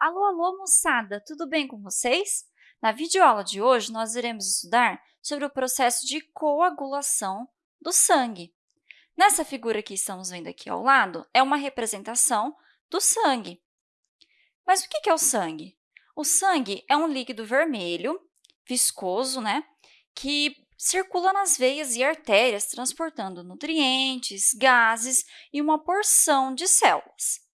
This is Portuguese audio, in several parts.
Alô, alô, moçada! Tudo bem com vocês? Na videoaula de hoje, nós iremos estudar sobre o processo de coagulação do sangue. Nessa figura que estamos vendo aqui ao lado, é uma representação do sangue. Mas o que é o sangue? O sangue é um líquido vermelho, viscoso, né, que circula nas veias e artérias, transportando nutrientes, gases e uma porção de células.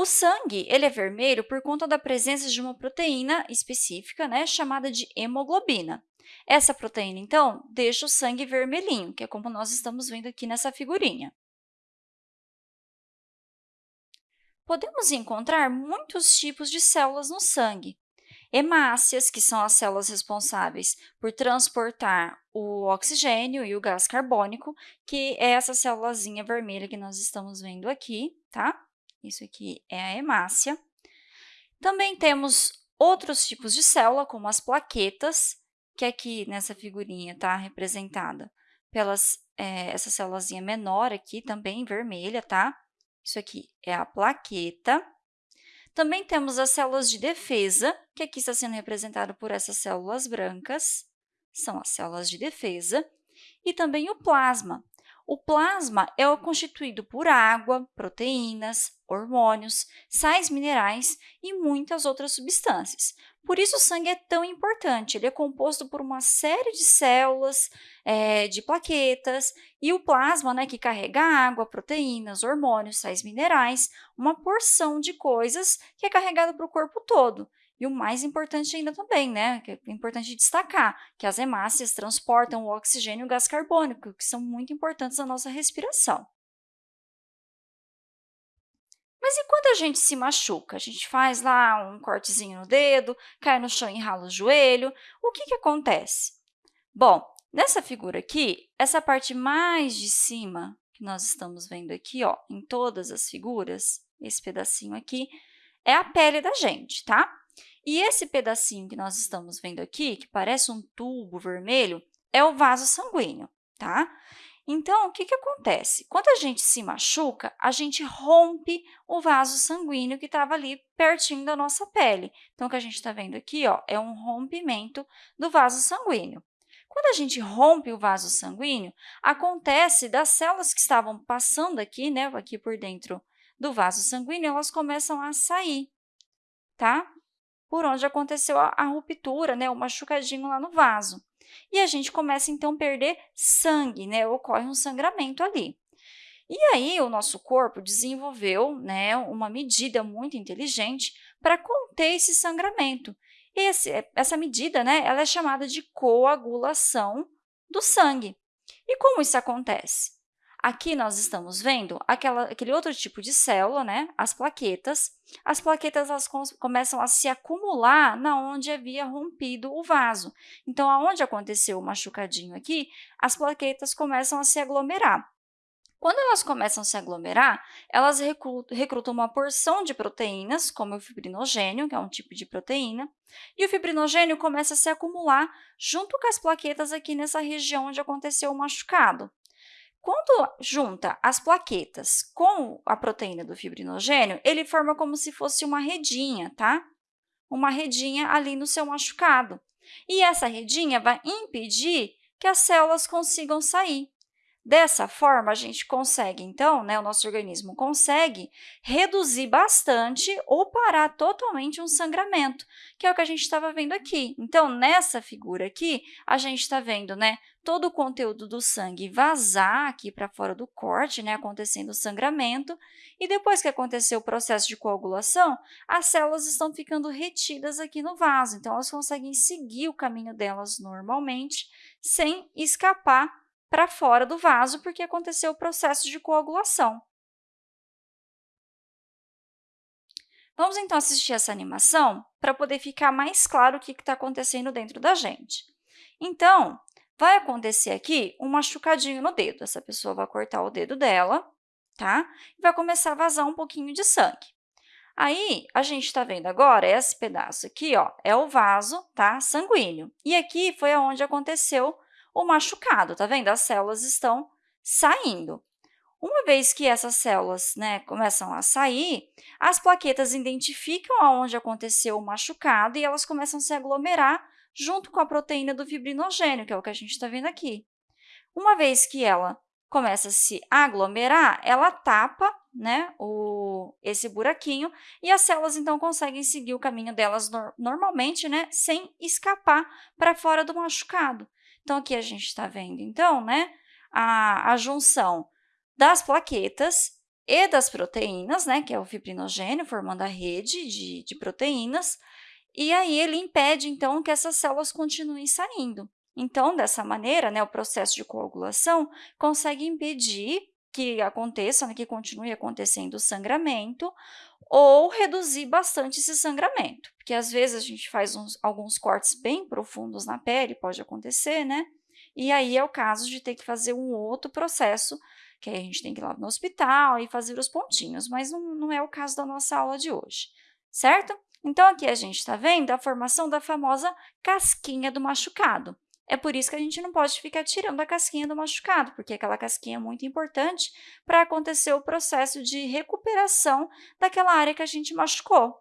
O sangue ele é vermelho por conta da presença de uma proteína específica, né, chamada de hemoglobina. Essa proteína, então, deixa o sangue vermelhinho, que é como nós estamos vendo aqui nessa figurinha. Podemos encontrar muitos tipos de células no sangue. Hemácias, que são as células responsáveis por transportar o oxigênio e o gás carbônico, que é essa célulazinha vermelha que nós estamos vendo aqui, tá? Isso aqui é a hemácia. Também temos outros tipos de célula, como as plaquetas, que aqui nessa figurinha está representada pelas é, essa célulazinha menor aqui, também vermelha, tá? Isso aqui é a plaqueta. Também temos as células de defesa, que aqui está sendo representado por essas células brancas, são as células de defesa, e também o plasma, o plasma é constituído por água, proteínas, hormônios, sais minerais e muitas outras substâncias. Por isso, o sangue é tão importante. Ele é composto por uma série de células, é, de plaquetas, e o plasma, né, que carrega água, proteínas, hormônios, sais minerais, uma porção de coisas que é carregada para o corpo todo. E o mais importante ainda também, né, que é importante destacar, que as hemácias transportam o oxigênio e o gás carbônico, que são muito importantes na nossa respiração. Mas e quando a gente se machuca? A gente faz lá um cortezinho no dedo, cai no chão e rala o joelho. O que, que acontece? Bom, nessa figura aqui, essa parte mais de cima que nós estamos vendo aqui, ó, em todas as figuras, esse pedacinho aqui, é a pele da gente, tá? E esse pedacinho que nós estamos vendo aqui, que parece um tubo vermelho, é o vaso sanguíneo, tá? Então, o que, que acontece? Quando a gente se machuca, a gente rompe o vaso sanguíneo que estava ali pertinho da nossa pele. Então, o que a gente está vendo aqui ó, é um rompimento do vaso sanguíneo. Quando a gente rompe o vaso sanguíneo, acontece das células que estavam passando aqui, né, aqui por dentro do vaso sanguíneo, elas começam a sair, tá? Por onde aconteceu a, a ruptura, né, o machucadinho lá no vaso. E a gente começa, então, a perder sangue, né, ocorre um sangramento ali. E aí, o nosso corpo desenvolveu né, uma medida muito inteligente para conter esse sangramento. Esse, essa medida né, ela é chamada de coagulação do sangue. E como isso acontece? Aqui nós estamos vendo aquela, aquele outro tipo de célula, né? as plaquetas. As plaquetas elas começam a se acumular na onde havia rompido o vaso. Então, aonde aconteceu o machucadinho aqui, as plaquetas começam a se aglomerar. Quando elas começam a se aglomerar, elas recrutam uma porção de proteínas, como o fibrinogênio, que é um tipo de proteína, e o fibrinogênio começa a se acumular junto com as plaquetas aqui nessa região onde aconteceu o machucado. Quando junta as plaquetas com a proteína do fibrinogênio, ele forma como se fosse uma redinha, tá? Uma redinha ali no seu machucado. E essa redinha vai impedir que as células consigam sair. Dessa forma, a gente consegue, então, né, o nosso organismo consegue reduzir bastante ou parar totalmente um sangramento, que é o que a gente estava vendo aqui. Então, nessa figura aqui, a gente está vendo né, todo o conteúdo do sangue vazar aqui para fora do corte, né, acontecendo o sangramento, e depois que aconteceu o processo de coagulação, as células estão ficando retidas aqui no vaso, então elas conseguem seguir o caminho delas normalmente, sem escapar para fora do vaso, porque aconteceu o processo de coagulação. Vamos, então, assistir essa animação para poder ficar mais claro o que está acontecendo dentro da gente. Então, vai acontecer aqui um machucadinho no dedo. Essa pessoa vai cortar o dedo dela, tá? E vai começar a vazar um pouquinho de sangue. Aí, a gente está vendo agora, esse pedaço aqui, ó, é o vaso tá, sanguíneo. E aqui foi onde aconteceu o machucado, tá vendo? As células estão saindo. Uma vez que essas células né, começam a sair, as plaquetas identificam aonde aconteceu o machucado e elas começam a se aglomerar junto com a proteína do fibrinogênio, que é o que a gente está vendo aqui. Uma vez que ela começa a se aglomerar, ela tapa né, o, esse buraquinho e as células, então, conseguem seguir o caminho delas no, normalmente, né, sem escapar para fora do machucado. Então, aqui a gente está vendo, então, né, a, a junção das plaquetas e das proteínas, né, que é o fibrinogênio, formando a rede de, de proteínas, e aí ele impede, então, que essas células continuem saindo. Então, dessa maneira, né, o processo de coagulação consegue impedir que aconteça, né, que continue acontecendo o sangramento, ou reduzir bastante esse sangramento, porque às vezes a gente faz uns, alguns cortes bem profundos na pele, pode acontecer, né? E aí é o caso de ter que fazer um outro processo, que aí a gente tem que ir lá no hospital e fazer os pontinhos, mas não, não é o caso da nossa aula de hoje, certo? Então, aqui a gente está vendo a formação da famosa casquinha do machucado. É por isso que a gente não pode ficar tirando a casquinha do machucado, porque aquela casquinha é muito importante para acontecer o processo de recuperação daquela área que a gente machucou.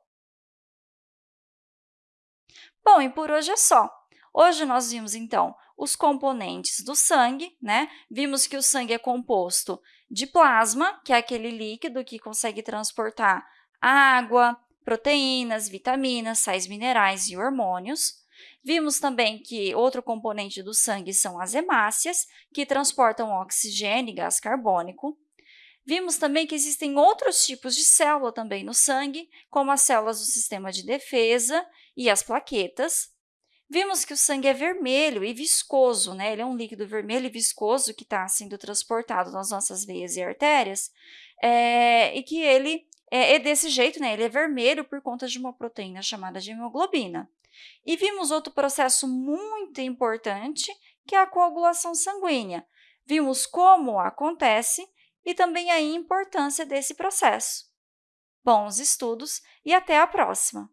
Bom, e por hoje é só. Hoje nós vimos, então, os componentes do sangue, né? Vimos que o sangue é composto de plasma, que é aquele líquido que consegue transportar água, proteínas, vitaminas, sais minerais e hormônios. Vimos também que outro componente do sangue são as hemácias, que transportam oxigênio e gás carbônico. Vimos também que existem outros tipos de célula também no sangue, como as células do sistema de defesa e as plaquetas. Vimos que o sangue é vermelho e viscoso, né? ele é um líquido vermelho e viscoso que está sendo transportado nas nossas veias e artérias, é, e que ele é, é desse jeito, né? ele é vermelho por conta de uma proteína chamada de hemoglobina. E vimos outro processo muito importante, que é a coagulação sanguínea. Vimos como acontece e também a importância desse processo. Bons estudos e até a próxima!